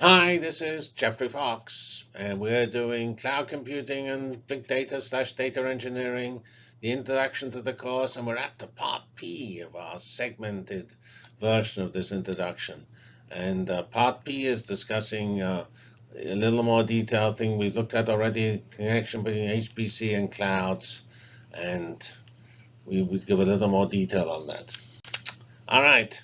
Hi, this is Geoffrey Fox, and we're doing cloud computing and big data slash data engineering, the introduction to the course, and we're at the part P of our segmented version of this introduction. And uh, part P is discussing uh, a little more detailed thing we've looked at already, connection between HPC and clouds, and we would give a little more detail on that. All right.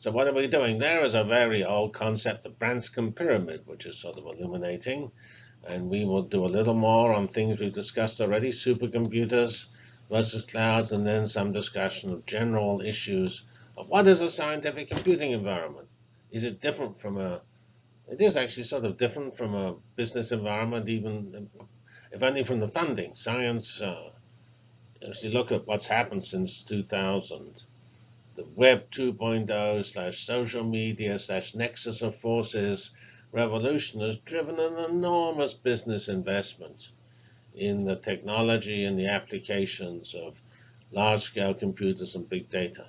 So what are we doing? There is a very old concept, the Branscomb pyramid, which is sort of illuminating. And we will do a little more on things we've discussed already, supercomputers versus clouds, and then some discussion of general issues of what is a scientific computing environment? Is it different from a, it is actually sort of different from a business environment, even if only from the funding. Science, uh, if you look at what's happened since 2000, the Web 2.0 slash social media slash nexus of forces revolution has driven an enormous business investment in the technology and the applications of large-scale computers and big data.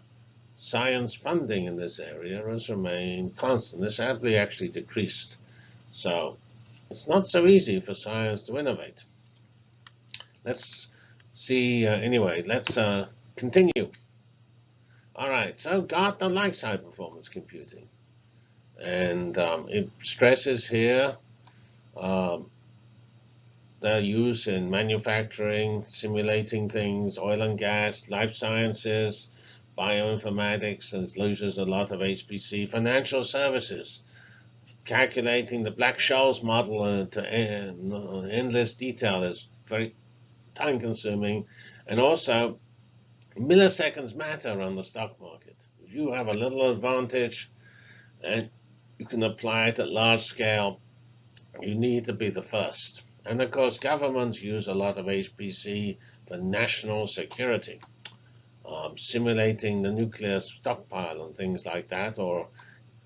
Science funding in this area has remained constant. It's sadly actually decreased. So it's not so easy for science to innovate. Let's see, uh, anyway, let's uh, continue. All right, so Gartner likes high performance computing. And um, it stresses here um, their use in manufacturing, simulating things, oil and gas, life sciences, bioinformatics, and uses a lot of HPC, financial services, calculating the Black-Scholes model to endless detail is very time consuming. And also milliseconds matter on the stock market. If you have a little advantage and you can apply it at large scale, you need to be the first. And of course, governments use a lot of HPC for national security, um, simulating the nuclear stockpile and things like that, or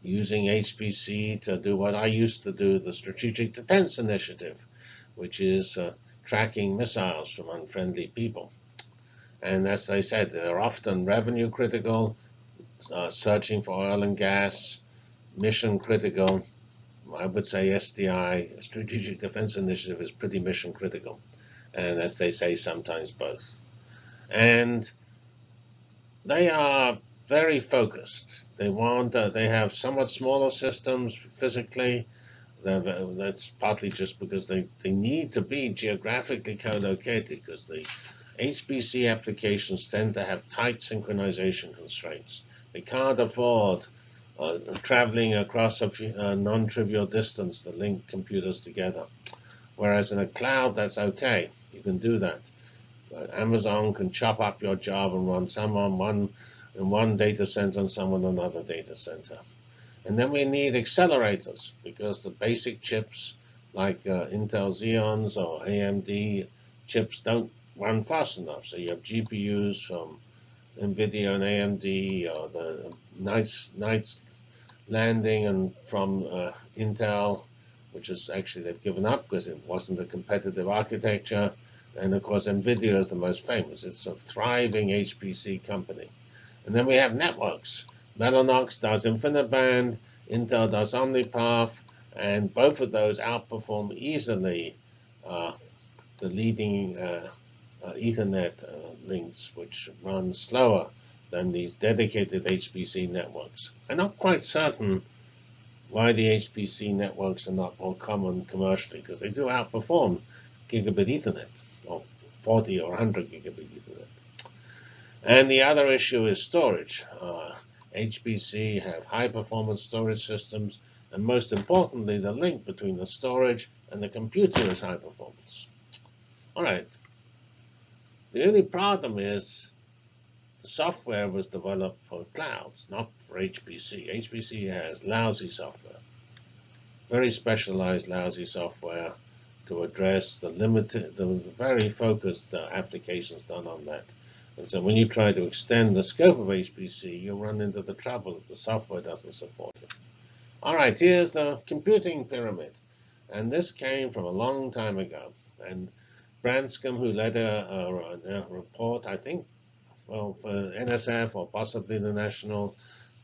using HPC to do what I used to do, the Strategic Defense Initiative, which is uh, tracking missiles from unfriendly people. And as I said, they're often revenue critical, uh, searching for oil and gas, mission critical. I would say SDI, Strategic Defense Initiative, is pretty mission critical. And as they say, sometimes both. And they are very focused. They want, uh, they have somewhat smaller systems physically. That's partly just because they, they need to be geographically co-located because the HPC applications tend to have tight synchronization constraints. They can't afford uh, traveling across a uh, non-trivial distance to link computers together. Whereas in a cloud, that's okay. You can do that. Uh, Amazon can chop up your job and run some on one in one data center and some on another data center. And then we need accelerators because the basic chips like uh, Intel Xeons or AMD chips don't run fast enough. So you have GPUs from NVIDIA and AMD, or the Knights, Knights Landing and from uh, Intel, which is actually they've given up because it wasn't a competitive architecture. And of course, NVIDIA is the most famous. It's a thriving HPC company. And then we have networks. Mellanox does InfiniBand, Intel does OmniPath, and both of those outperform easily uh, the leading uh, uh, Ethernet uh, links, which run slower than these dedicated HPC networks. I'm not quite certain why the HPC networks are not more common commercially, because they do outperform gigabit Ethernet, or 40 or 100 gigabit Ethernet. And the other issue is storage. Uh, HPC have high performance storage systems, and most importantly, the link between the storage and the computer is high performance. All right, the only problem is the software was developed for clouds, not for HPC. HPC has lousy software, very specialized lousy software to address the limited, the very focused uh, applications done on that. And so when you try to extend the scope of HPC, you run into the trouble that the software doesn't support it. All right, here's the computing pyramid. And this came from a long time ago. And Branscomb, who led a, report, I think, well, for NSF or possibly the National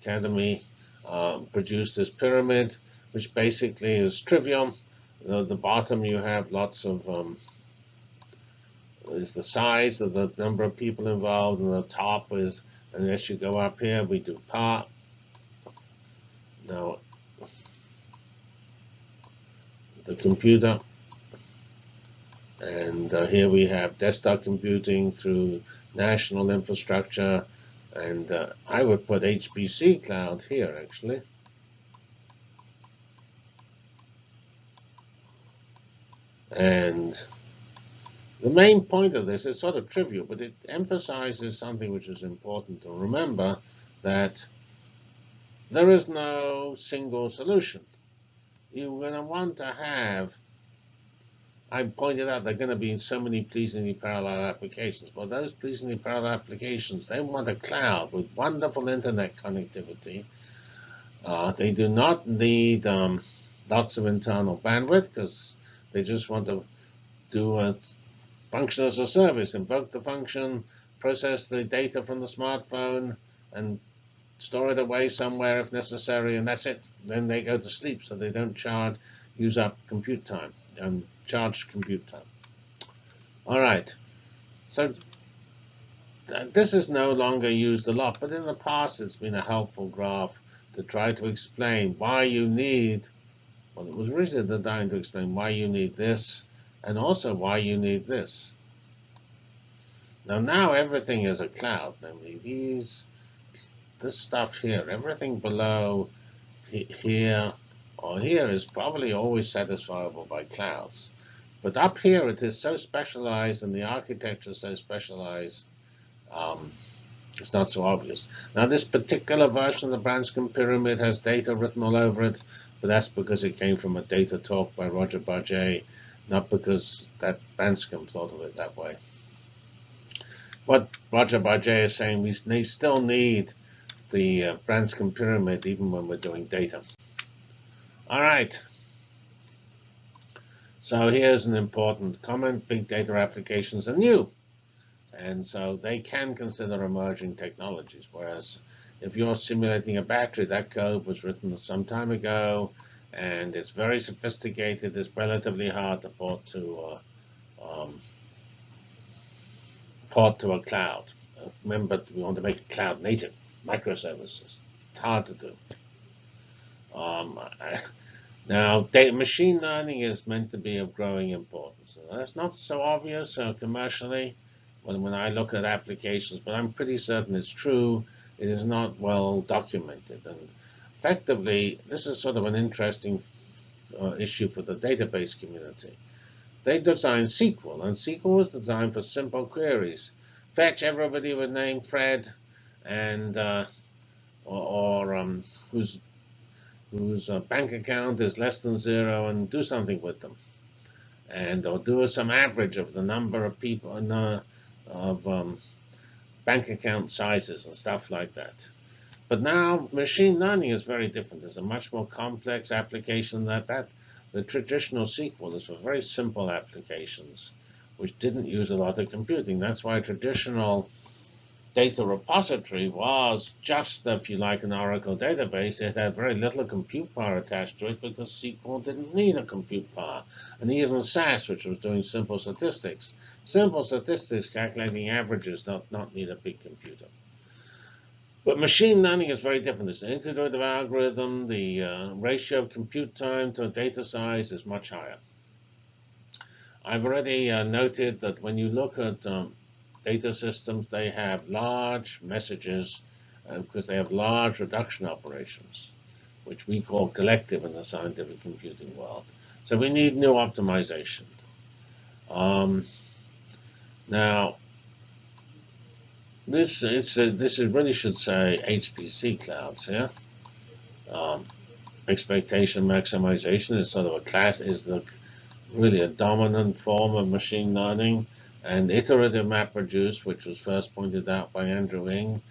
Academy, um, produced this pyramid which basically is trivium. The bottom, you have lots of um, is the size of the number of people involved, and the top is, and as you go up here, we do part. Now, the computer, and uh, here we have desktop computing through national infrastructure, and uh, I would put HPC cloud here, actually. And the main point of this is sort of trivial, but it emphasizes something which is important to remember, that there is no single solution. You're going to want to have, I pointed out they're going to be in so many pleasingly parallel applications. Well, those pleasingly parallel applications, they want a cloud with wonderful internet connectivity. Uh, they do not need um, lots of internal bandwidth because they just want to do a function as a service, invoke the function, process the data from the smartphone, and store it away somewhere if necessary, and that's it. Then they go to sleep, so they don't charge, use up compute time, and charge compute time. All right, so this is no longer used a lot, but in the past it's been a helpful graph to try to explain why you need well, it was originally designed to explain why you need this and also why you need this. Now, now everything is a cloud. Namely, these, this stuff here, everything below here or here is probably always satisfiable by clouds. But up here, it is so specialized and the architecture is so specialized, um, it's not so obvious. Now, this particular version of the Branscomb Pyramid has data written all over it, but that's because it came from a data talk by Roger Barga, not because that Branscomb thought of it that way. What Roger Barga is saying, we still need the uh, Branscomb pyramid even when we're doing data. All right. So here's an important comment. Big data applications are new. And so they can consider emerging technologies, whereas if you're simulating a battery, that code was written some time ago, and it's very sophisticated. It's relatively hard to port to uh, um, port to a cloud. Remember, we want to make it cloud native, microservices. It's hard to do. Um, now, data machine learning is meant to be of growing importance. And that's not so obvious uh, commercially when, when I look at applications, but I'm pretty certain it's true it is not well documented. And effectively, this is sort of an interesting uh, issue for the database community. They designed SQL, and SQL was designed for simple queries. Fetch everybody with name Fred, and uh, or, or um, whose whose uh, bank account is less than zero, and do something with them, and or do some average of the number of people uh, of um, bank account sizes and stuff like that. But now machine learning is very different. It's a much more complex application than that. The traditional SQL is for very simple applications, which didn't use a lot of computing. That's why traditional data repository was just, if you like, an Oracle database. It had very little compute power attached to it because SQL didn't need a compute power. And even SAS, which was doing simple statistics. Simple statistics, calculating averages, not, not need a big computer. But machine learning is very different. It's an iterative algorithm. The uh, ratio of compute time to data size is much higher. I've already uh, noted that when you look at um, data systems, they have large messages uh, because they have large reduction operations, which we call collective in the scientific computing world. So we need new optimization. Um, now, this it's a, this is really should say HPC clouds, yeah. Um, expectation maximization is sort of a class is the really a dominant form of machine learning. And iterative MapReduce, which was first pointed out by Andrew Ng,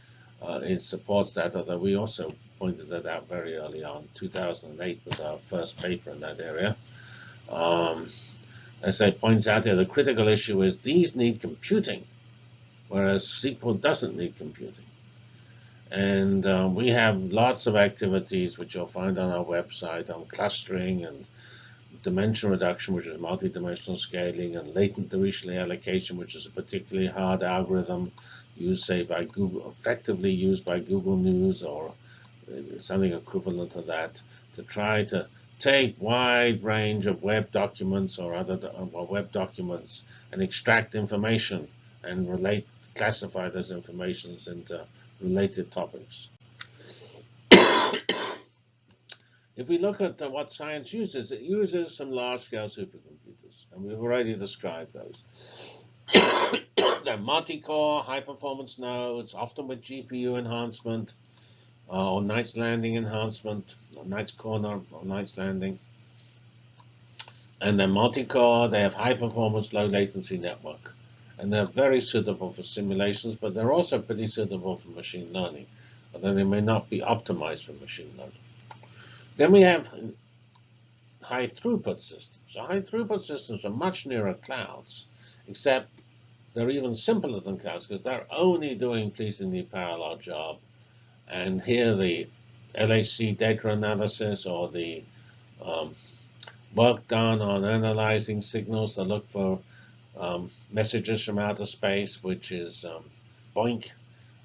uh, it supports that, although we also pointed that out very early on. 2008 was our first paper in that area. Um, as I points out here, the critical issue is these need computing, whereas SQL doesn't need computing. And uh, we have lots of activities which you'll find on our website on clustering and dimension reduction, which is multidimensional scaling, and latent Dirichlet allocation, which is a particularly hard algorithm used, say, by Google, effectively used by Google News or uh, something equivalent to that, to try to take wide range of web documents or other or web documents and extract information and relate, classify those informations into related topics. If we look at what science uses, it uses some large-scale supercomputers, and we've already described those. They're multi-core, high-performance nodes, often with GPU enhancement, uh, or Knights Landing enhancement, or Knights Corner, or Knights Landing. And they're multi-core, they have high-performance, low-latency network. And they're very suitable for simulations, but they're also pretty suitable for machine learning, although they may not be optimized for machine learning. Then we have high throughput systems. So high throughput systems are much nearer clouds, except they're even simpler than clouds because they're only doing pleasingly parallel job. And here the LHC data analysis or the um, work done on analyzing signals to look for um, messages from outer space, which is um, BOINC,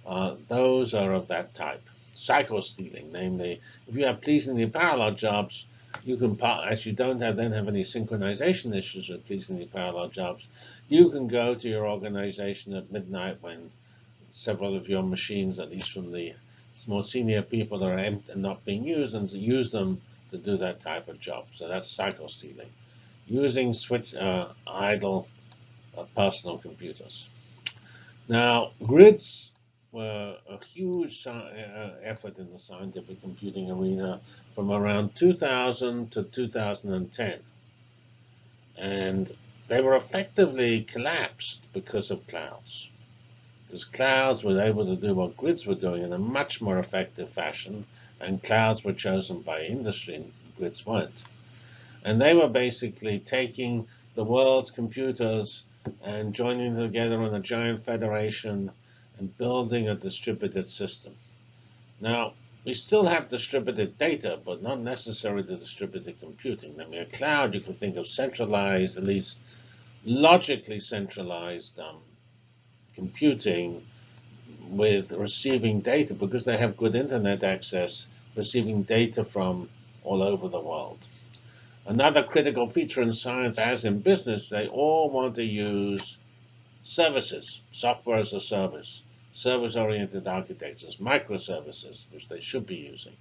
uh, those are of that type. Cycle stealing, namely, if you have pleasingly parallel jobs, you can, as you don't have, then have any synchronization issues with pleasingly parallel jobs, you can go to your organization at midnight when several of your machines, at least from the more senior people, are empty and not being used, and use them to do that type of job. So that's cycle stealing. Using switch uh, idle uh, personal computers. Now, grids were a huge uh, effort in the scientific computing arena from around 2000 to 2010. And they were effectively collapsed because of clouds. Because clouds were able to do what grids were doing in a much more effective fashion, and clouds were chosen by industry, and grids weren't. And they were basically taking the world's computers and joining together in a giant federation and building a distributed system. Now, we still have distributed data, but not necessarily the distributed computing. I mean, a cloud, you can think of centralized, at least logically centralized um, computing with receiving data because they have good internet access, receiving data from all over the world. Another critical feature in science, as in business, they all want to use services, software as a service service-oriented architectures, microservices, which they should be using.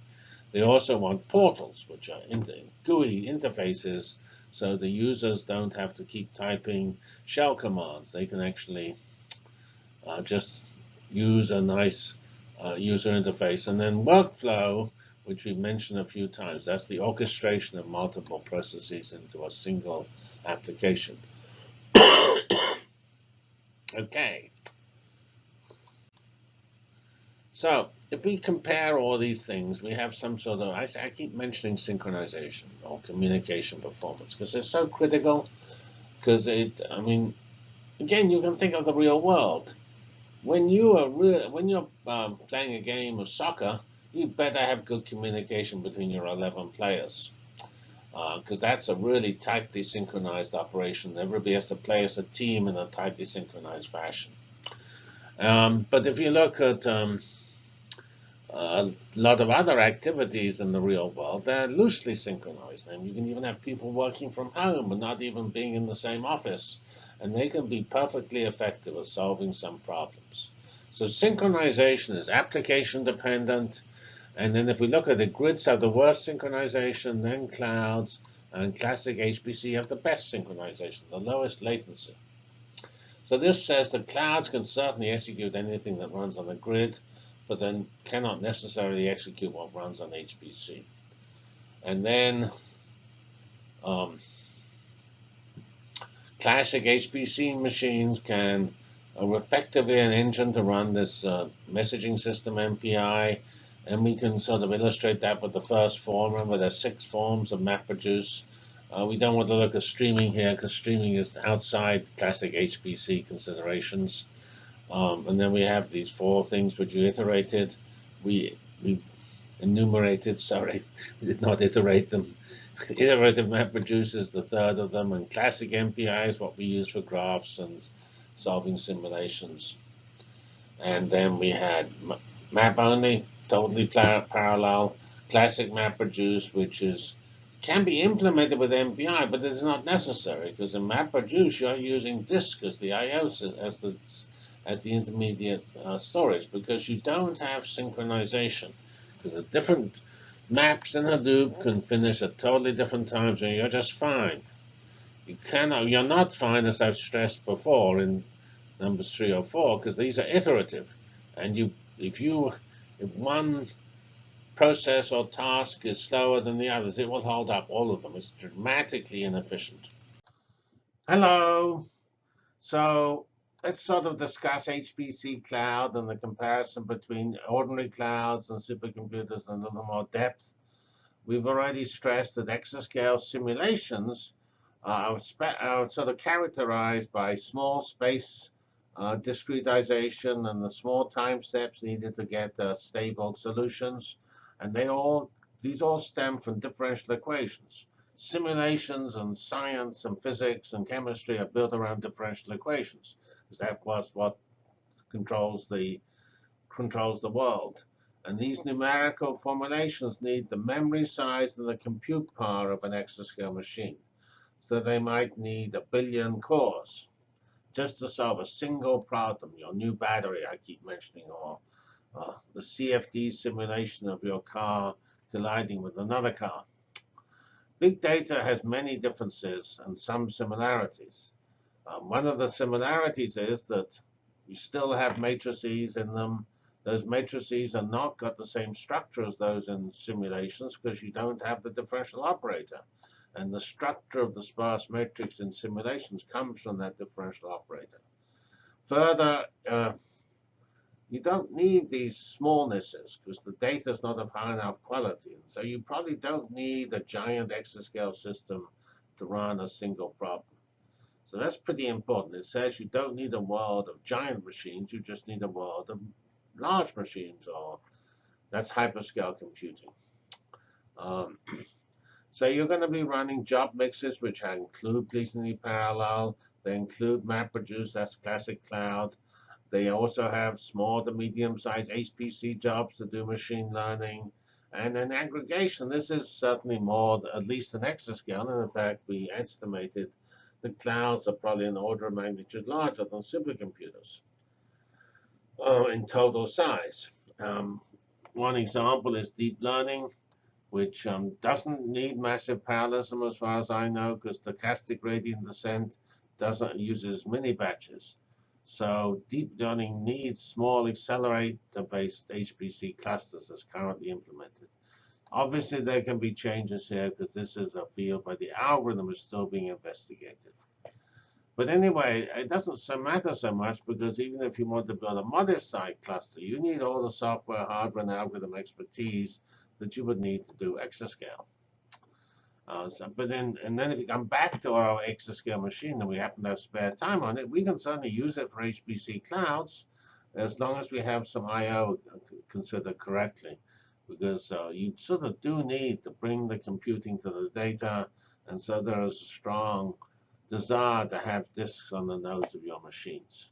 They also want portals, which are GUI interfaces, so the users don't have to keep typing shell commands. They can actually uh, just use a nice uh, user interface. And then workflow, which we mentioned a few times, that's the orchestration of multiple processes into a single application. okay. So if we compare all these things, we have some sort of, I, I keep mentioning synchronization or communication performance because they're so critical because it, I mean, again, you can think of the real world. When you are real, when you're um, playing a game of soccer, you better have good communication between your 11 players because uh, that's a really tightly synchronized operation. Everybody has to play as a team in a tightly synchronized fashion. Um, but if you look at um, a lot of other activities in the real world, they're loosely synchronized. And you can even have people working from home and not even being in the same office. And they can be perfectly effective at solving some problems. So synchronization is application dependent. And then if we look at the grids have the worst synchronization, then clouds and classic HPC have the best synchronization, the lowest latency. So this says that clouds can certainly execute anything that runs on a grid but then cannot necessarily execute what runs on HPC. And then um, classic HPC machines can uh, effectively an engine to run this uh, messaging system MPI, and we can sort of illustrate that with the first form. Remember, there's six forms of MapReduce. Uh, we don't want to look at streaming here because streaming is outside classic HPC considerations. Um, and then we have these four things which you iterated. we we enumerated. Sorry, we did not iterate them. Iterative MapReduce is the third of them, and classic MPI is what we use for graphs and solving simulations. And then we had map only, totally parallel, classic MapReduce, which is can be implemented with MPI, but it's not necessary because in MapReduce you're using disk as the I/O as the as the intermediate uh, storage because you don't have synchronization. Because the different maps in Hadoop can finish at totally different times and you're just fine. You cannot, you're not fine as I've stressed before in numbers three or four because these are iterative, and you if you if one process or task is slower than the others, it will hold up all of them. It's dramatically inefficient. Hello. So let's sort of discuss HPC cloud and the comparison between ordinary clouds and supercomputers in a little more depth. We've already stressed that exascale simulations are, are sort of characterized by small space uh, discretization and the small time steps needed to get uh, stable solutions. And they all these all stem from differential equations. Simulations and science and physics and chemistry are built around differential equations, because that was what controls the controls the world. And these numerical formulations need the memory size and the compute power of an exascale machine. So they might need a billion cores just to solve a single problem, your new battery I keep mentioning, or uh, the CFD simulation of your car colliding with another car. Big data has many differences and some similarities. Um, one of the similarities is that you still have matrices in them. Those matrices are not got the same structure as those in simulations because you don't have the differential operator. And the structure of the sparse matrix in simulations comes from that differential operator. Further, uh, you don't need these smallnesses because the data is not of high enough quality. And so you probably don't need a giant exascale system to run a single problem. So that's pretty important. It says you don't need a world of giant machines. You just need a world of large machines, or that's hyperscale computing. Um, so you're going to be running job mixes, which include pleasingly parallel. They include MapReduce, that's classic cloud. They also have small to medium-sized HPC jobs to do machine learning. And then aggregation, this is certainly more, at least an exascale. And in fact, we estimated the clouds are probably an order of magnitude larger than supercomputers uh, in total size. Um, one example is deep learning, which um, doesn't need massive parallelism as far as I know, because stochastic gradient descent doesn't uses mini batches. So deep learning needs small accelerator-based HPC clusters as currently implemented. Obviously, there can be changes here because this is a field where the algorithm is still being investigated. But anyway, it doesn't matter so much because even if you want to build a modest-sized cluster, you need all the software, hardware, and algorithm expertise that you would need to do exascale. Uh, so, but then, and then if you come back to our exascale machine and we happen to have spare time on it, we can certainly use it for HPC clouds as long as we have some I/O considered correctly, because uh, you sort of do need to bring the computing to the data, and so there is a strong desire to have disks on the nodes of your machines.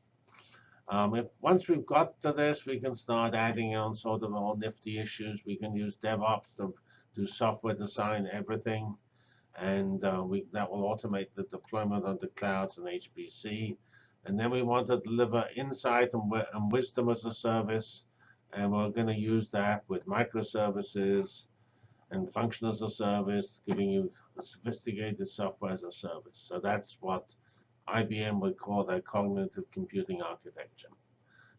Um, if once we've got to this, we can start adding on sort of more nifty issues. We can use DevOps to do software design everything and uh, we, that will automate the deployment of the clouds and HPC. And then we want to deliver insight and, and wisdom as a service, and we're going to use that with microservices and function as a service, giving you sophisticated software as a service. So that's what IBM would call that cognitive computing architecture.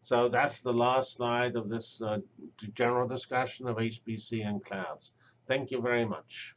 So that's the last slide of this uh, general discussion of HPC and clouds. Thank you very much.